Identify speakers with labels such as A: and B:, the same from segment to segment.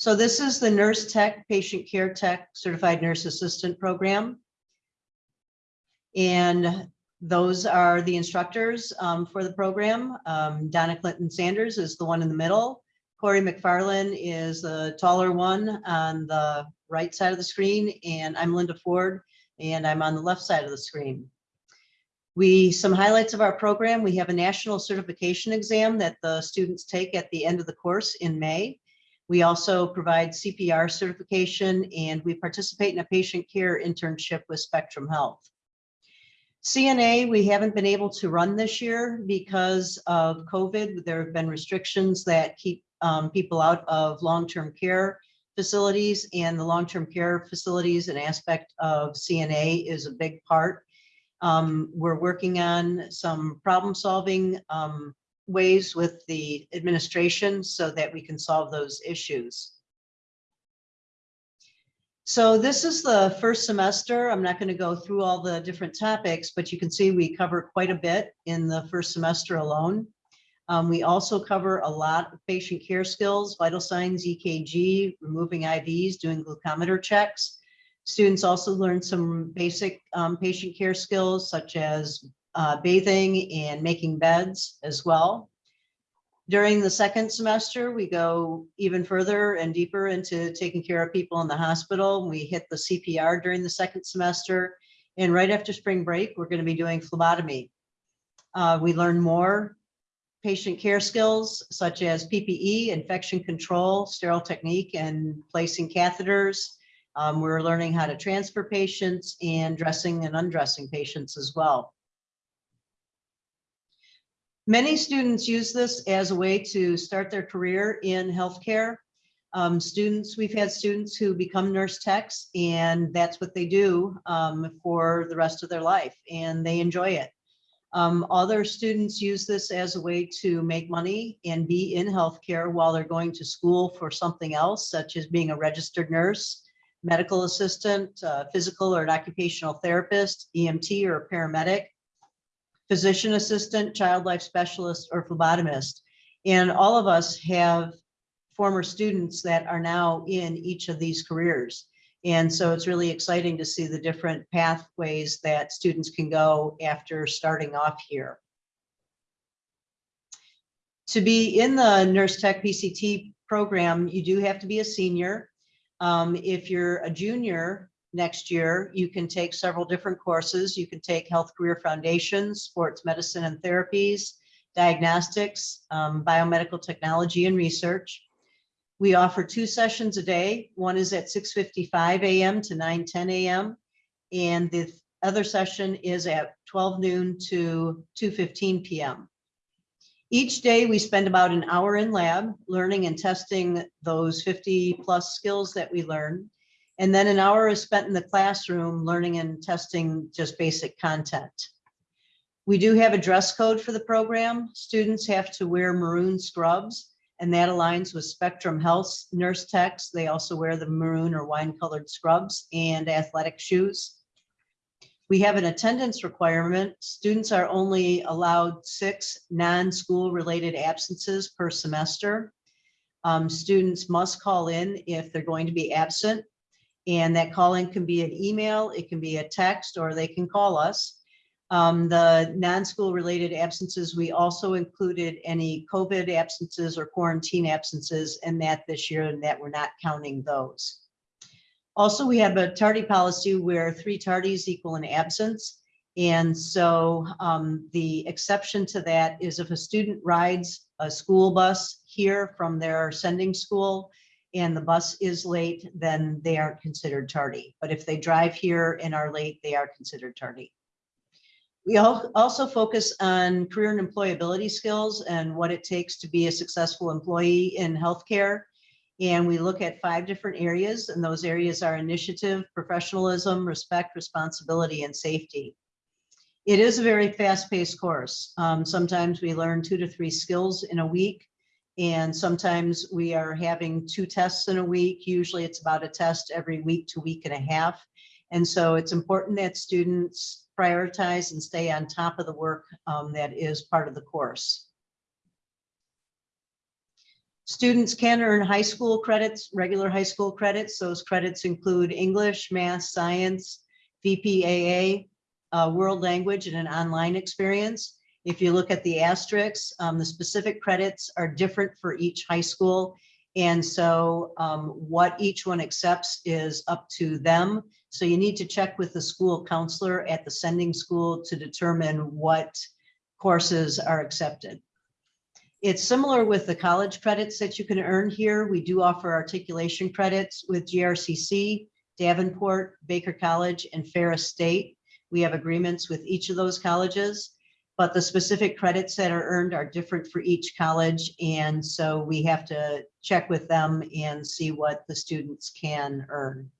A: So this is the Nurse Tech, Patient Care Tech Certified Nurse Assistant Program. And those are the instructors um, for the program. Um, Donna Clinton Sanders is the one in the middle. Corey McFarland is the taller one on the right side of the screen, and I'm Linda Ford, and I'm on the left side of the screen. We, some highlights of our program, we have a national certification exam that the students take at the end of the course in May. We also provide CPR certification and we participate in a patient care internship with Spectrum Health. CNA, we haven't been able to run this year because of COVID. There have been restrictions that keep um, people out of long-term care facilities and the long-term care facilities, an aspect of CNA is a big part. Um, we're working on some problem solving um, ways with the administration so that we can solve those issues. So this is the first semester. I'm not going to go through all the different topics, but you can see we cover quite a bit in the first semester alone. Um, we also cover a lot of patient care skills, vital signs, EKG, removing IVs, doing glucometer checks. Students also learn some basic um, patient care skills such as uh, bathing and making beds as well. During the second semester, we go even further and deeper into taking care of people in the hospital. We hit the CPR during the second semester. And right after spring break, we're going to be doing phlebotomy. Uh, we learn more patient care skills such as PPE, infection control, sterile technique, and placing catheters. Um, we're learning how to transfer patients and dressing and undressing patients as well. Many students use this as a way to start their career in healthcare. Um, students, we've had students who become nurse techs and that's what they do um, for the rest of their life and they enjoy it. Um, other students use this as a way to make money and be in healthcare while they're going to school for something else, such as being a registered nurse, medical assistant, uh, physical or an occupational therapist, EMT or a paramedic, physician assistant, child life specialist, or phlebotomist. And all of us have former students that are now in each of these careers. And so it's really exciting to see the different pathways that students can go after starting off here. To be in the Nurse Tech PCT program, you do have to be a senior. Um, if you're a junior next year, you can take several different courses. You can take Health Career Foundations, Sports Medicine and Therapies, Diagnostics, um, Biomedical Technology and Research. We offer two sessions a day. One is at 6.55 a.m. to 9.10 a.m. And the other session is at 12 noon to 2.15 p.m. Each day we spend about an hour in lab learning and testing those 50 plus skills that we learn. And then an hour is spent in the classroom learning and testing just basic content. We do have a dress code for the program. Students have to wear maroon scrubs and that aligns with Spectrum Health nurse techs. They also wear the maroon or wine colored scrubs and athletic shoes. We have an attendance requirement. Students are only allowed six non-school related absences per semester. Um, students must call in if they're going to be absent. And that calling can be an email, it can be a text, or they can call us. Um, the non-school related absences, we also included any COVID absences or quarantine absences in that this year and that we're not counting those. Also, we have a tardy policy where three tardies equal an absence. And so um, the exception to that is if a student rides a school bus here from their sending school and the bus is late, then they aren't considered tardy. But if they drive here and are late, they are considered tardy. We also focus on career and employability skills and what it takes to be a successful employee in healthcare. And we look at five different areas, and those areas are initiative, professionalism, respect, responsibility, and safety. It is a very fast-paced course. Um, sometimes we learn two to three skills in a week, and sometimes we are having two tests in a week. Usually it's about a test every week to week and a half. And so it's important that students prioritize and stay on top of the work um, that is part of the course. Students can earn high school credits, regular high school credits. Those credits include English, math, science, VPAA, uh, world language, and an online experience. If you look at the asterisks, um, the specific credits are different for each high school. And so um, what each one accepts is up to them. So you need to check with the school counselor at the sending school to determine what courses are accepted. It's similar with the college credits that you can earn here. We do offer articulation credits with GRCC, Davenport, Baker College, and Ferris State. We have agreements with each of those colleges, but the specific credits that are earned are different for each college. And so we have to check with them and see what the students can earn.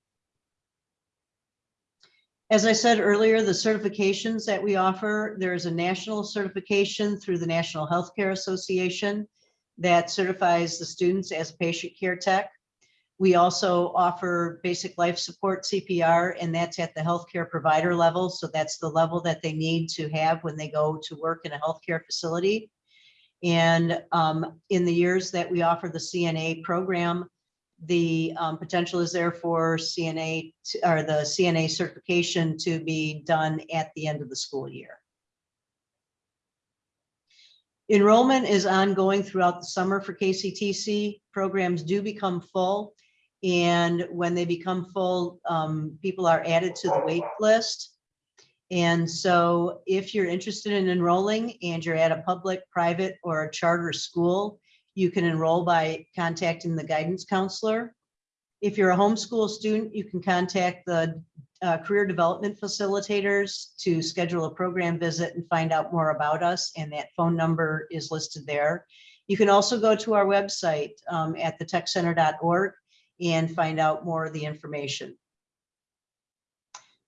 A: As I said earlier, the certifications that we offer, there is a national certification through the National Healthcare Association that certifies the students as patient care tech. We also offer basic life support CPR, and that's at the healthcare provider level. So that's the level that they need to have when they go to work in a healthcare facility. And um, in the years that we offer the CNA program, the um, potential is there for CNA to- or the CNA certification to be done at the end of the school year. Enrollment is ongoing throughout the summer for KCTC. Programs do become full. And when they become full, um, people are added to the wait list. And so if you're interested in enrolling and you're at a public, private, or a charter school, you can enroll by contacting the guidance counselor. If you're a homeschool student, you can contact the uh, career development facilitators to schedule a program visit and find out more about us. And that phone number is listed there. You can also go to our website um, at thetechcenter.org and find out more of the information.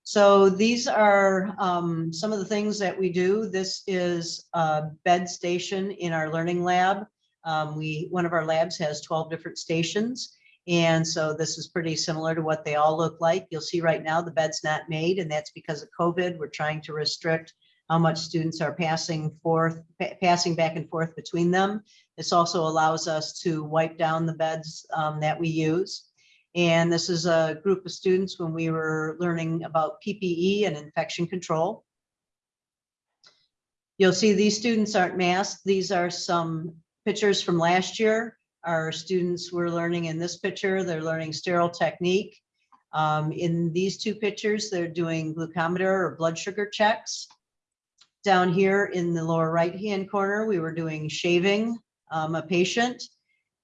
A: So these are um, some of the things that we do. This is a bed station in our learning lab. Um, we, one of our labs has 12 different stations. And so this is pretty similar to what they all look like. You'll see right now the bed's not made and that's because of COVID. We're trying to restrict how much students are passing forth, passing back and forth between them. This also allows us to wipe down the beds um, that we use. And this is a group of students when we were learning about PPE and infection control. You'll see these students aren't masked. These are some pictures from last year. Our students were learning in this picture, they're learning sterile technique. Um, in these two pictures, they're doing glucometer or blood sugar checks. Down here in the lower right-hand corner, we were doing shaving um, a patient.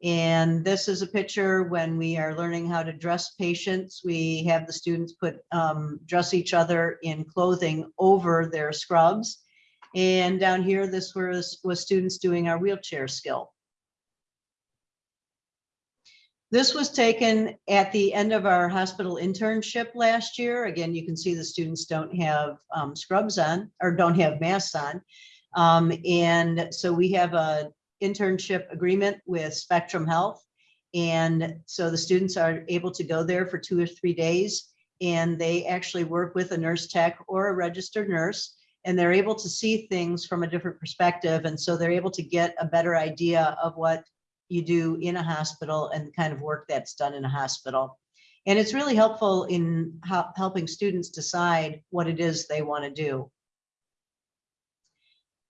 A: And this is a picture when we are learning how to dress patients. We have the students put, um, dress each other in clothing over their scrubs. And down here, this was, was students doing our wheelchair skill. This was taken at the end of our hospital internship last year. Again, you can see the students don't have um, scrubs on or don't have masks on. Um, and so we have a internship agreement with Spectrum Health. And so the students are able to go there for two or three days and they actually work with a nurse tech or a registered nurse and they're able to see things from a different perspective. And so they're able to get a better idea of what you do in a hospital and the kind of work that's done in a hospital. And it's really helpful in helping students decide what it is they want to do.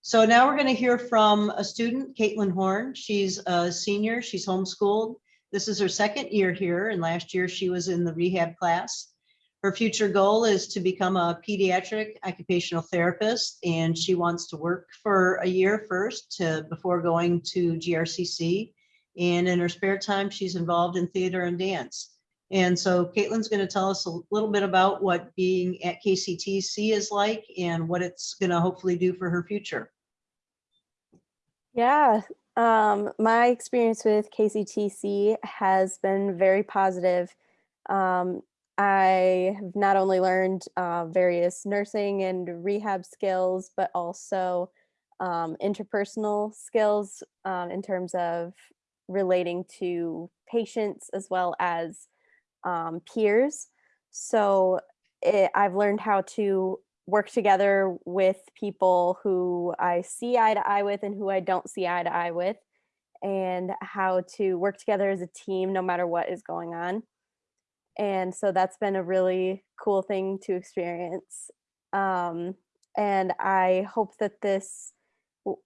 A: So now we're going to hear from a student, Caitlin Horn. She's a senior, she's homeschooled. This is her second year here, and last year she was in the rehab class. Her future goal is to become a pediatric occupational therapist, and she wants to work for a year first to, before going to GRCC. And in her spare time, she's involved in theater and dance. And so Caitlin's going to tell us a little bit about what being at KCTC is like and what it's going to hopefully do for her future.
B: Yeah, um, my experience with KCTC has been very positive. Um, I have not only learned uh, various nursing and rehab skills, but also um, interpersonal skills um, in terms of relating to patients as well as um, peers. So it, I've learned how to work together with people who I see eye to eye with and who I don't see eye to eye with. and how to work together as a team no matter what is going on. And so that's been a really cool thing to experience. Um, and I hope that this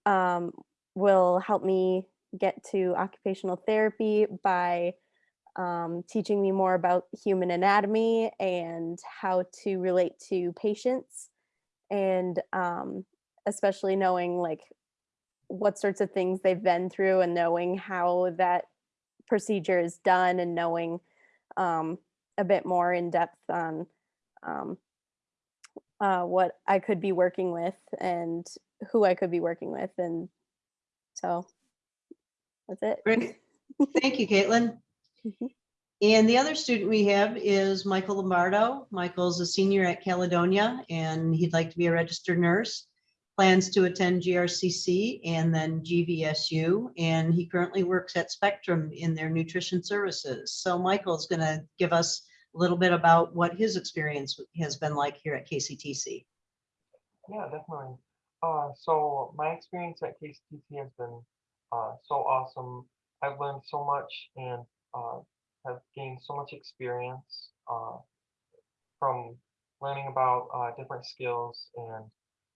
B: um, will help me get to occupational therapy by um, teaching me more about human anatomy and how to relate to patients and um, especially knowing like what sorts of things they've been through and knowing how that procedure is done and knowing um, a bit more in depth on um, uh, what I could be working with and who I could be working with. And so that's it.
A: Great. Thank you, Caitlin.
B: Mhm.
A: And the other student we have is Michael Lombardo. Michael's a senior at Caledonia and he'd like to be a registered nurse. Plans to attend GRCC and then GVSU. And he currently works at Spectrum in their nutrition services. So Michael's going to give us a little bit about what his experience has been like here at KCTC.
C: Yeah, definitely. Uh, so my experience at KCTC has been uh, so awesome. I've learned so much and uh, have gained so much experience uh, from learning about uh, different skills and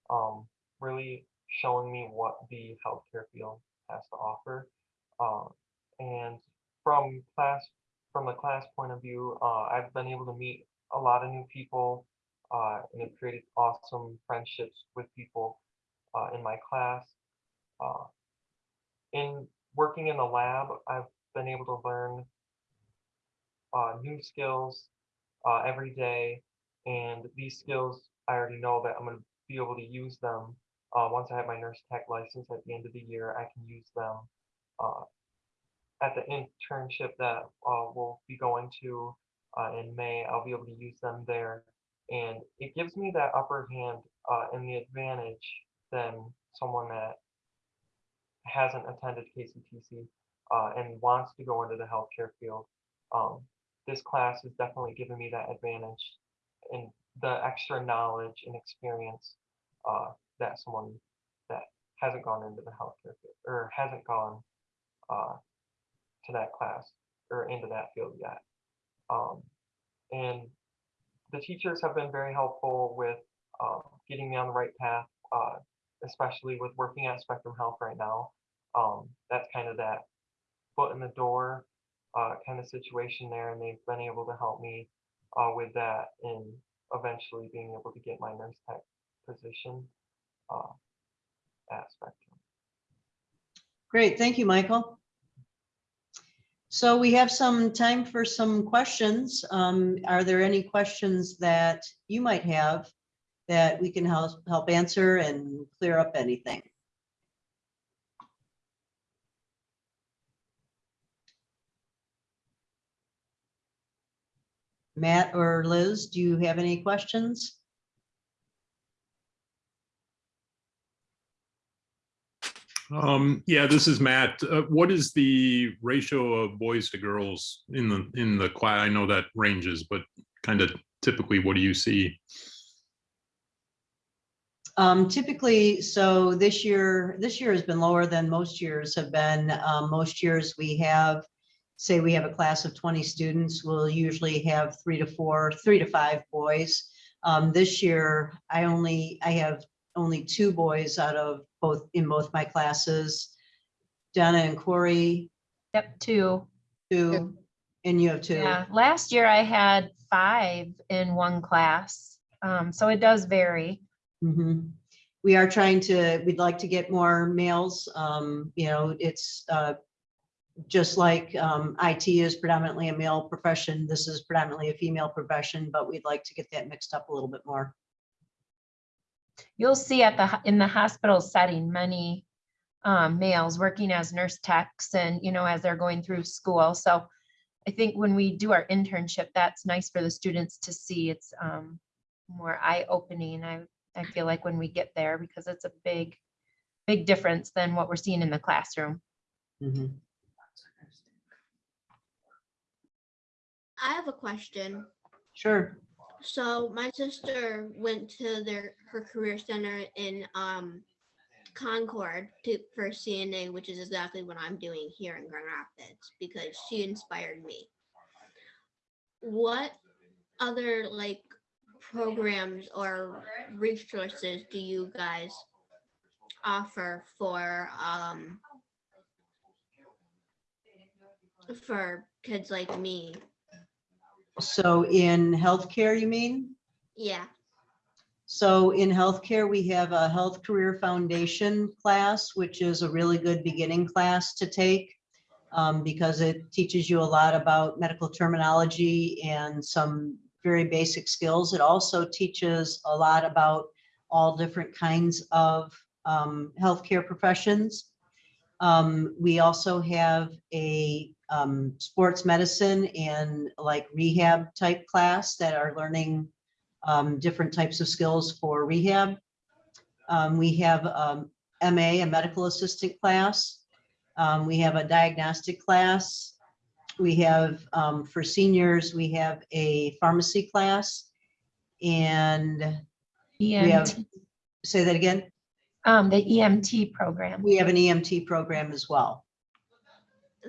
C: um, really showing me what the healthcare field has to offer. Uh, and from class, from the class point of view, uh, I've been able to meet a lot of new people uh, and have created awesome friendships with people in my class. In working in the lab, I've been able to learn uh, new skills uh, every day, and these skills I already know that I'm going to be able to use them uh, once I have my nurse tech license at the end of the year. I can use them uh, at the internship that uh, we'll be going to uh, in May. I'll be able to use them there and it gives me that upper hand and the advantage than someone that hasn't attended KCTC uh, and wants to go into the healthcare field. Um, this class has definitely given me that advantage and the extra knowledge and experience uh, that someone that hasn't gone into the healthcare field or hasn't gone uh, to that class or into that field yet. Um, and the teachers have been very helpful with um, getting me on the right path, uh, especially with working at Spectrum Health right now. Um, that's kind of that foot in the door uh, kind of situation there, and they've been able to help me uh, with that and eventually being able to get my nurse tech position uh, at Spectrum.
A: Great, thank you, Michael. So we have some time for some questions. Um, Are there any questions that you might have that we can help, help answer and clear up anything? Matt or Liz, do you have any questions?
D: Um, yeah, this is Matt. Uh, what is the ratio of boys to girls in the, in the class? I know that ranges, but kind of typically, what do you see?
A: Um, typically, so this year, this year has been lower than most years have been. Um, most years we have, say we have a class of 20 students, we'll usually have three to four, three to five boys. Um, this year, I only, I have only two boys out of both, in both my classes. Donna and Corey,
E: Yep, two.
A: two, and you have two.
E: Yeah, last year I had five in one class. Um, so it does vary.
A: Mhm. We are trying to, we'd like to get more males. Um, you know, it's, uh, just like, um, IT is predominantly a male profession, this is predominantly a female profession, but we'd like to get that mixed up a little bit more.
E: You'll see at the, in the hospital setting, many um, males working as nurse techs and, you know, as they're going through school. So I think when we do our internship, that's nice for the students to see. It's um, more eye-opening. I, I feel like when we get there, because it's a big, big difference than what we're seeing in the classroom.
A: Mhm.
F: I have a question.
A: Sure.
F: So my sister went to their her career center in um Concord to for CNA, which is exactly what I'm doing here in Grand Rapids because she inspired me. What other like programs or resources do you guys offer for um for kids like me?
A: So in healthcare, you mean?
F: Yeah.
A: So in healthcare, we have a Health Career Foundation class, which is a really good beginning class to take um, because it teaches you a lot about medical terminology and some very basic skills. It also teaches a lot about all different kinds of um, healthcare professions. Um, we also have a um, sports medicine and like rehab type class that are learning um, different types of skills for rehab. Um, we have um, MA, a medical assistant class. Um, we have a diagnostic class. We have, um, for seniors, we have a pharmacy class. And we
E: have-
A: say that again,
E: um, the EMT program.
A: we have an EMT program as well.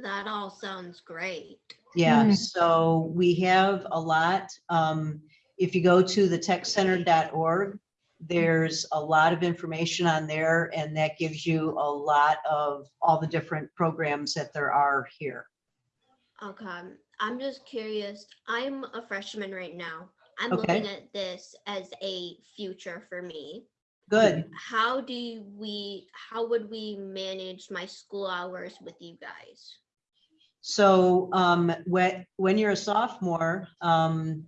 F: That all sounds great.
A: Yeah,
E: Mm.
A: so we have a lot. Um, if you go to the techcenter.org, there's a lot of information on there and that gives you a lot of all the different programs that there are here.
F: Okay, I'm just curious. I'm a freshman right now. I'm
A: Okay.
F: looking at this as a future for me.
A: Good.
F: How do we, how would we manage my school hours with you guys?
A: So um, when, when you're a sophomore, um,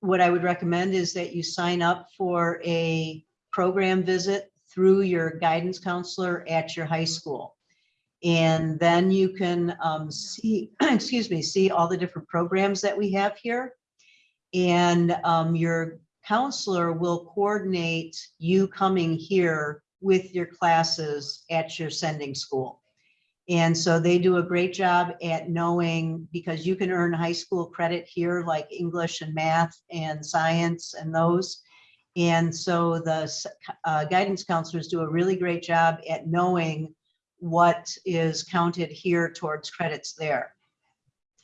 A: what I would recommend is that you sign up for a program visit through your guidance counselor at your high school. And then you can um, see, excuse me, see all the different programs that we have here. And um, your counselor will coordinate you coming here with your classes at your sending school. And so they do a great job at knowing, because you can earn high school credit here, like English and math and science and those. And so the uh, guidance counselors do a really great job at knowing what is counted here towards credits there.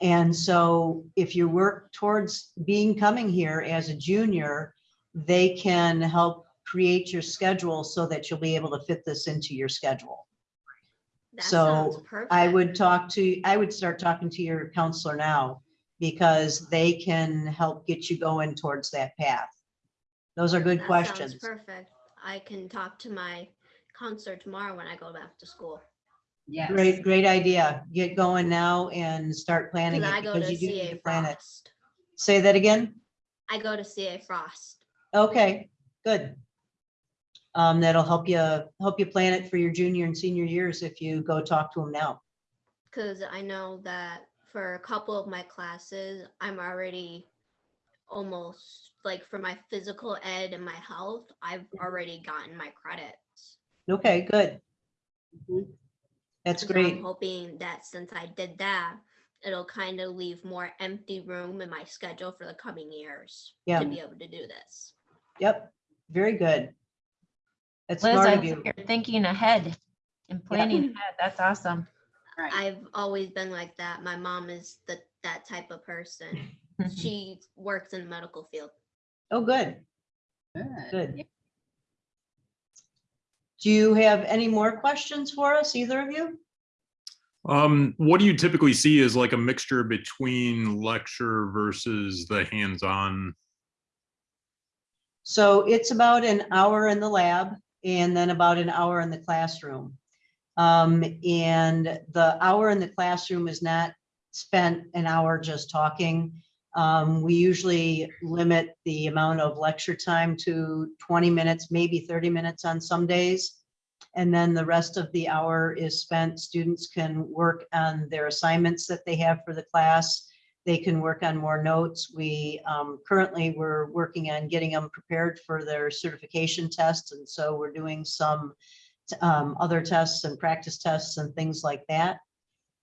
A: And so if you work towards being coming here as a junior, they can help create your schedule so that you'll be able to fit this into your schedule.
F: That
A: So. I would talk to, I would start talking to your counselor now because they can help get you going towards that path. Those are good
F: That
A: questions.
F: Perfect. I can talk to my counselor tomorrow when I go back to school.
G: Yes.
A: Great, great idea. Get going now and start planning it
F: I go
A: because
F: to
A: you do need
F: CA
A: to plan it.
F: Frost.
A: Say that again?
F: I go to CA Frost.
A: Okay, good. Um, that'll help you, help you plan it for your junior and senior years if you go talk to them now.
F: Cause I know that for a couple of my classes, I'm already almost like for my physical ed and my health, I've already gotten my credits.
A: Okay, good. That's
F: great. I'm hoping that since I did that, it'll kind of leave more empty room in my schedule for the coming years
A: Yeah.
F: to be able to do this.
A: Yep, very good. That's
E: Liz,
A: smart
E: I
A: of
E: think
A: you.
E: you're thinking ahead and planning ahead. That's awesome.
G: Right.
F: I've always been like that. My mom is the that type of person. she works in the medical field.
A: Oh, good,
G: Good.
A: good. Do you have any more questions for us, either of you?
D: Um, what do you typically see as like a mixture between lecture versus the hands-on?
A: So it's about an hour in the lab and then about an hour in the classroom. Um, and the hour in the classroom is not spent an hour just talking. Um, we usually limit the amount of lecture time to 20 minutes, maybe 30 minutes on some days. And then the rest of the hour is spent, students can work on their assignments that they have for the class. They can work on more notes. We um, currently, we're working on getting them prepared for their certification tests. And so we're doing some um, other tests and practice tests and things like that.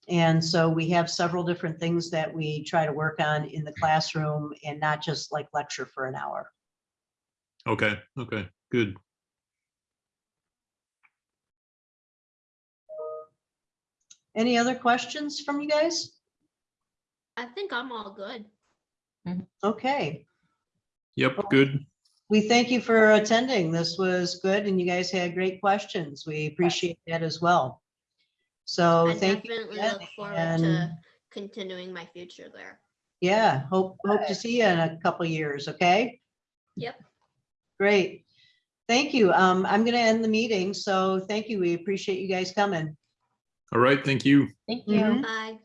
A: And so we have several different things that we try to work on in the classroom and not just like lecture for an hour.
D: Okay, okay, good.
A: Any other questions from you guys?
F: I think I'm all good.
A: Okay,
D: Yep, good.
A: we thank you for attending. This was good and you guys had great questions. We appreciate that as well. So
F: I
A: thank you.
F: definitely
A: again,
F: look forward
A: and-
F: to continuing my future there.
A: Yeah, hope, hope to see you in a couple years, okay?
F: Yep.
A: Great. Thank you. Um, I'm gonna end the meeting, so thank you. We appreciate you guys coming.
D: All right, thank you.
E: Thank you.
A: Mhm.
F: Bye.